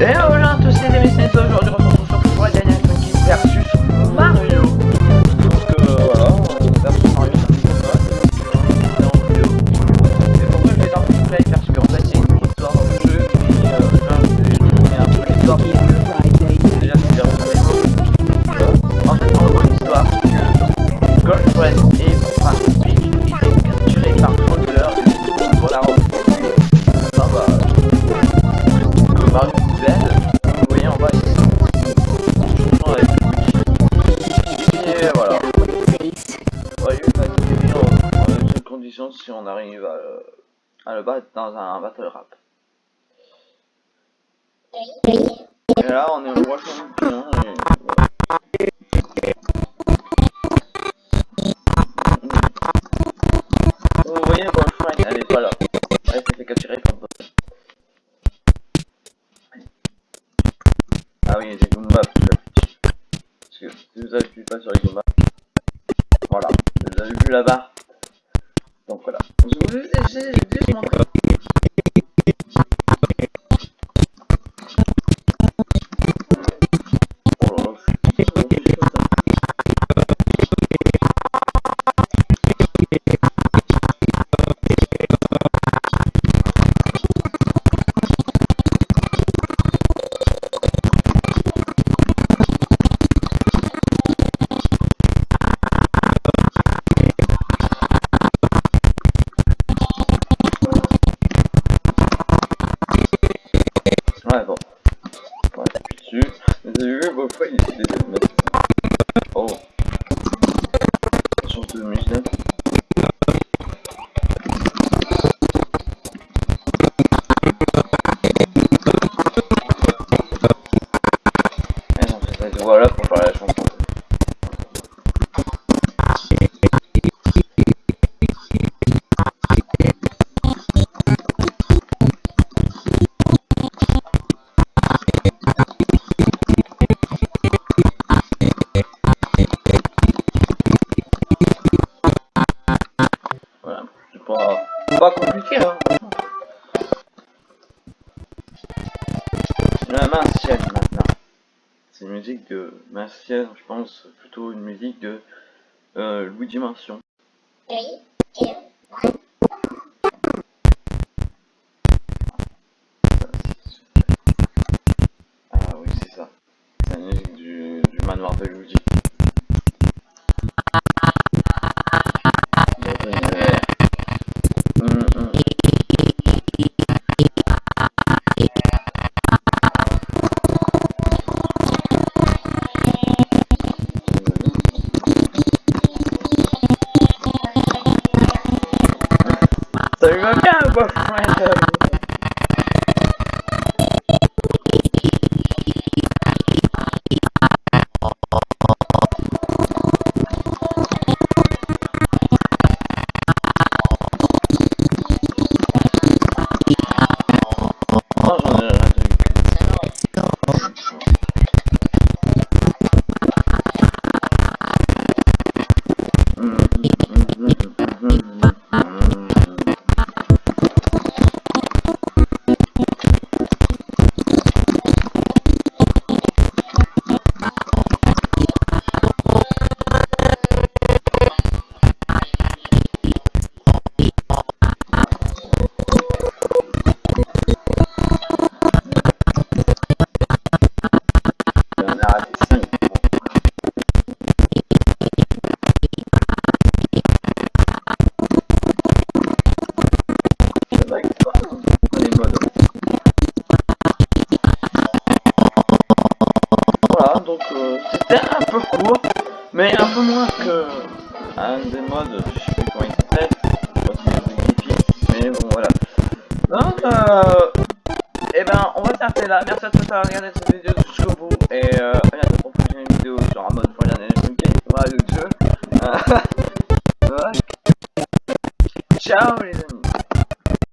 Et voilà tous les amis, c'est aujourd'hui on se retrouve pour la dernière Funky versus Mario. Voilà, versus Mario, ça fait pas mal. en vidéo. Et pourquoi je play Parce qu'en fait c'est une histoire dans le jeu, euh, un peu l'histoire du jeu. Déjà c'est bien En fait en gros l'histoire c'est que enfin Peach arrive à, le- à le battre dans un battle rap. Et là, on est au roi champion. Vous voyez, Wolfram, elle est pas là. Elle s'est fait capturer par Bob. Ah oui, j'ai Goomba plus affiché. Parce que si vous avez vu pas sur les Goomba, voilà, vous avez vu là-bas. Voilà. Je vous ai fois, il mettre. Oh. Sur de musique. Compliqué, hein. La martienne maintenant. C'est une musique de martienne, je pense plutôt une musique de euh, Louis Dimension. Ah oui, c'est ça. C'est la musique du, du manoir de Luigi. Bye. C'était un peu court, mais un peu moins que un des modes, je sais plus comment il s'appelle, mais bon voilà. Donc, euh, et ben, on va s'arrêter là. Merci à tous d'avoir regardé cette vidéo jusqu'au bout. Et euh,